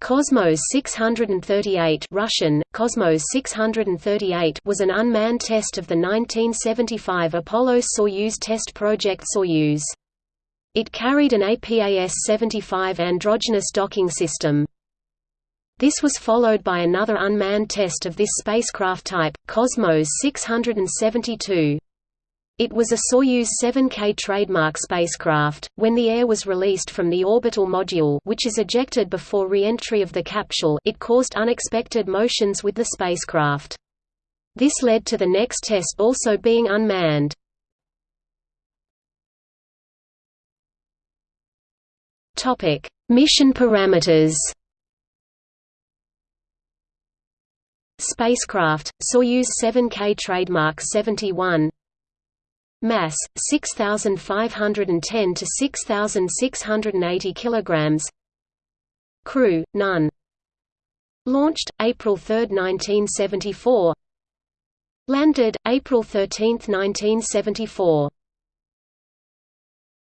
Cosmos 638 Russian, Cosmos 638 was an unmanned test of the 1975 Apollo-Soyuz test project Soyuz. It carried an APAS-75 androgynous docking system. This was followed by another unmanned test of this spacecraft type, Cosmos 672. It was a Soyuz 7K trademark spacecraft. When the air was released from the orbital module, which is ejected before re-entry of the capsule, it caused unexpected motions with the spacecraft. This led to the next test also being unmanned. Topic: Mission parameters. Spacecraft Soyuz 7K trademark 71 Mass 6510 to 6680 kilograms. Crew none. Launched April 3, 1974. Landed April 13, 1974.